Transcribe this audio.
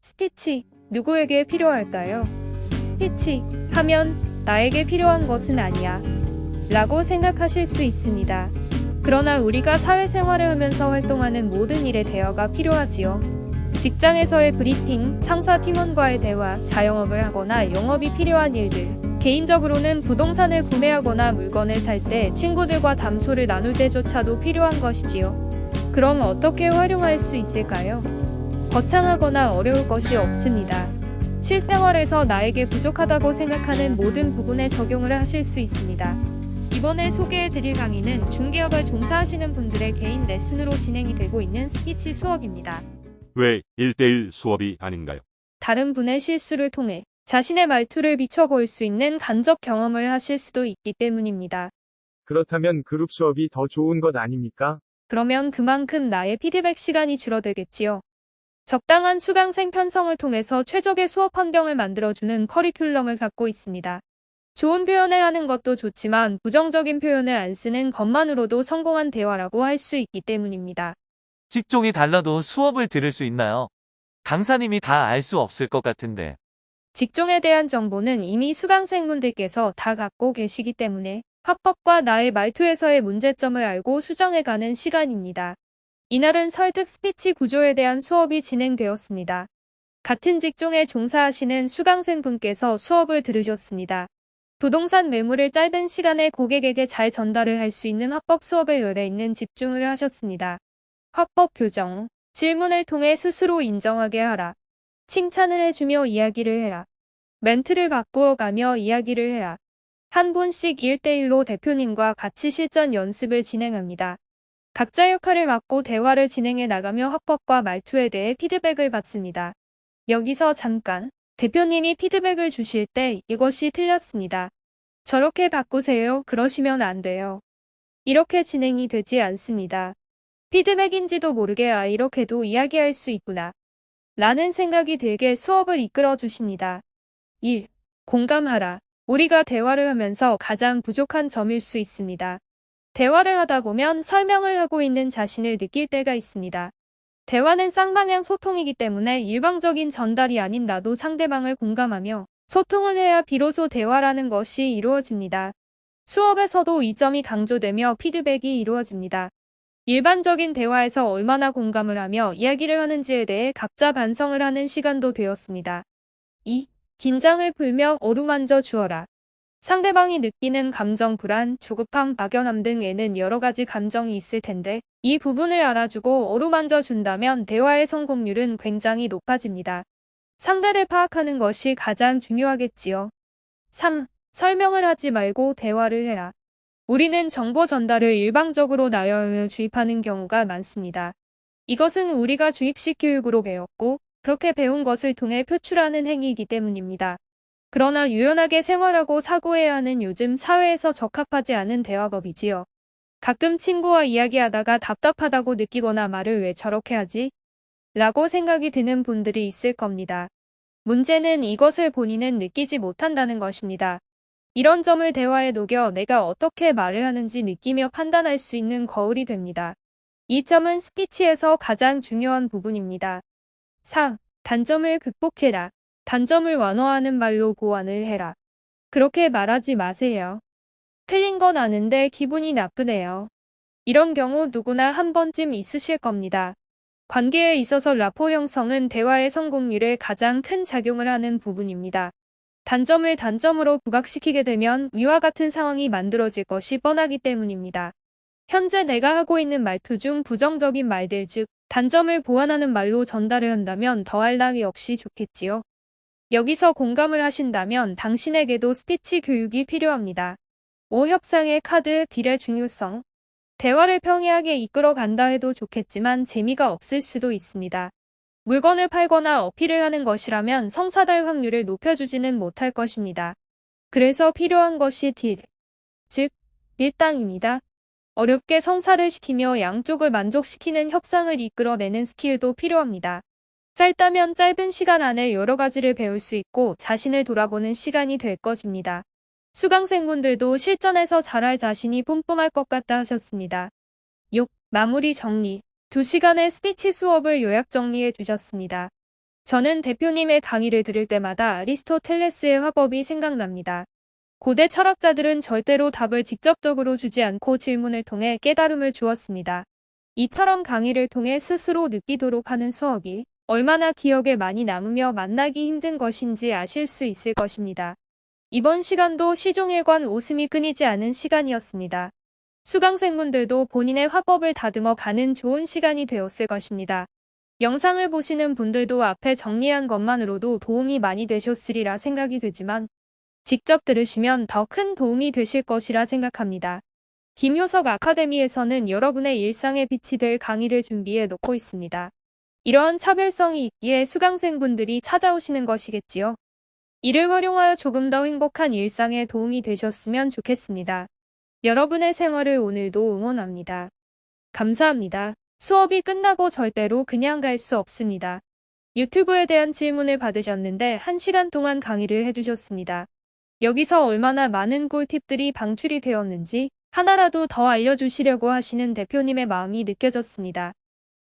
스피치, 누구에게 필요할까요? 스피치 하면 나에게 필요한 것은 아니야. 라고 생각하실 수 있습니다. 그러나 우리가 사회생활을 하면서 활동하는 모든 일에 대화가 필요하지요. 직장에서의 브리핑, 상사 팀원과의 대화, 자영업을 하거나 영업이 필요한 일들, 개인적으로는 부동산을 구매하거나 물건을 살 때 친구들과 담소를 나눌 때조차도 필요한 것이지요. 그럼 어떻게 활용할 수 있을까요? 거창하거나 어려울 것이 없습니다. 실생활에서 나에게 부족하다고 생각하는 모든 부분에 적용을 하실 수 있습니다. 이번에 소개해드릴 강의는 중개업을 종사하시는 분들의 개인 레슨으로 진행이 되고 있는 스피치 수업입니다. 왜 1대1 수업이 아닌가요? 다른 분의 실수를 통해 자신의 말투를 비춰볼 수 있는 간접 경험을 하실 수도 있기 때문입니다. 그렇다면 그룹 수업이 더 좋은 것 아닙니까? 그러면 그만큼 나의 피드백 시간이 줄어들겠지요. 적당한 수강생 편성을 통해서 최적의 수업 환경을 만들어주는 커리큘럼을 갖고 있습니다. 좋은 표현을 하는 것도 좋지만 부정적인 표현을 안 쓰는 것만으로도 성공한 대화라고 할 수 있기 때문입니다. 직종이 달라도 수업을 들을 수 있나요? 강사님이 다 알 수 없을 것 같은데. 직종에 대한 정보는 이미 수강생분들께서 다 갖고 계시기 때문에 화법과 나의 말투에서의 문제점을 알고 수정해가는 시간입니다. 이날은 설득 스피치 구조에 대한 수업이 진행되었습니다. 같은 직종에 종사하시는 수강생분께서 수업을 들으셨습니다. 부동산 매물을 짧은 시간에 고객에게 잘 전달을 할 수 있는 화법 수업에 열의 있는 집중을 하셨습니다. 화법 교정, 질문을 통해 스스로 인정하게 하라. 칭찬을 해주며 이야기를 해라. 멘트를 바꾸어 가며 이야기를 해라. 한 분씩 1대1로 대표님과 같이 실전 연습을 진행합니다. 각자 역할을 맡고 대화를 진행해 나가며 화법과 말투에 대해 피드백을 받습니다. 여기서 잠깐 대표님이 피드백을 주실 때 이것이 틀렸습니다. 저렇게 바꾸세요. 그러시면 안 돼요. 이렇게 진행이 되지 않습니다. 피드백인지도 모르게 아 이렇게도 이야기할 수 있구나. 라는 생각이 들게 수업을 이끌어 주십니다. 1. 공감하라. 우리가 대화를 하면서 가장 부족한 점일 수 있습니다. 대화를 하다 보면 설명을 하고 있는 자신을 느낄 때가 있습니다. 대화는 쌍방향 소통이기 때문에 일방적인 전달이 아닌 나도 상대방을 공감하며 소통을 해야 비로소 대화라는 것이 이루어집니다. 수업에서도 이 점이 강조되며 피드백이 이루어집니다. 일반적인 대화에서 얼마나 공감을 하며 이야기를 하는지에 대해 각자 반성을 하는 시간도 되었습니다. 2. 긴장을 풀며 어루만져 주어라. 상대방이 느끼는 감정 불안, 조급함, 막연함 등에는 여러 가지 감정이 있을 텐데 이 부분을 알아주고 어루만져 준다면 대화의 성공률은 굉장히 높아집니다. 상대를 파악하는 것이 가장 중요하겠지요. 3. 설명을 하지 말고 대화를 해라. 우리는 정보 전달을 일방적으로 나열하며 주입하는 경우가 많습니다. 이것은 우리가 주입식 교육으로 배웠고 그렇게 배운 것을 통해 표출하는 행위이기 때문입니다. 그러나 유연하게 생활하고 사고해야 하는 요즘 사회에서 적합하지 않은 대화법이지요. 가끔 친구와 이야기하다가 답답하다고 느끼거나 말을 왜 저렇게 하지? 라고 생각이 드는 분들이 있을 겁니다. 문제는 이것을 본인은 느끼지 못한다는 것입니다. 이런 점을 대화에 녹여 내가 어떻게 말을 하는지 느끼며 판단할 수 있는 거울이 됩니다. 이 점은 스피치에서 가장 중요한 부분입니다. 4. 단점을 극복해라. 단점을 완화하는 말로 보완을 해라. 그렇게 말하지 마세요. 틀린 건 아는데 기분이 나쁘네요. 이런 경우 누구나 한 번쯤 있으실 겁니다. 관계에 있어서 라포 형성은 대화의 성공률에 가장 큰 작용을 하는 부분입니다. 단점을 단점으로 부각시키게 되면 위와 같은 상황이 만들어질 것이 뻔하기 때문입니다. 현재 내가 하고 있는 말투 중 부정적인 말들 즉 단점을 보완하는 말로 전달을 한다면 더할 나위 없이 좋겠지요. 여기서 공감을 하신다면 당신에게도 스피치 교육이 필요합니다. 5. 협상의 카드 딜의 중요성 대화를 평이하게 이끌어 간다 해도 좋겠지만 재미가 없을 수도 있습니다. 물건을 팔거나 어필을 하는 것이라면 성사될 확률을 높여주지는 못할 것입니다. 그래서 필요한 것이 딜, 즉 밀당입니다. 어렵게 성사를 시키며 양쪽을 만족시키는 협상을 이끌어내는 스킬도 필요합니다. 짧다면 짧은 시간 안에 여러 가지를 배울 수 있고 자신을 돌아보는 시간이 될 것입니다. 수강생분들도 실전에서 잘할 자신이 뿜뿜할 것 같다 하셨습니다. 6. 마무리 정리 2시간의 스피치 수업을 요약 정리해 주셨습니다. 저는 대표님의 강의를 들을 때마다 아리스토텔레스의 화법이 생각납니다. 고대 철학자들은 절대로 답을 직접적으로 주지 않고 질문을 통해 깨달음을 주었습니다. 이처럼 강의를 통해 스스로 느끼도록 하는 수업이 얼마나 기억에 많이 남으며 만나기 힘든 것인지 아실 수 있을 것입니다. 이번 시간도 시종일관 웃음이 끊이지 않은 시간이었습니다. 수강생분들도 본인의 화법을 다듬어 가는 좋은 시간이 되었을 것입니다. 영상을 보시는 분들도 앞에 정리한 것만으로도 도움이 많이 되셨으리라 생각이 되지만 직접 들으시면 더 큰 도움이 되실 것이라 생각합니다. 김효석 아카데미에서는 여러분의 일상에 빛이 될 강의를 준비해 놓고 있습니다. 이러한 차별성이 있기에 수강생분들이 찾아오시는 것이겠지요. 이를 활용하여 조금 더 행복한 일상에 도움이 되셨으면 좋겠습니다. 여러분의 생활을 오늘도 응원합니다. 감사합니다. 수업이 끝나고 절대로 그냥 갈 수 없습니다. 유튜브에 대한 질문을 받으셨는데 1시간 동안 강의를 해주셨습니다. 여기서 얼마나 많은 꿀팁들이 방출이 되었는지 하나라도 더 알려주시려고 하시는 대표님의 마음이 느껴졌습니다.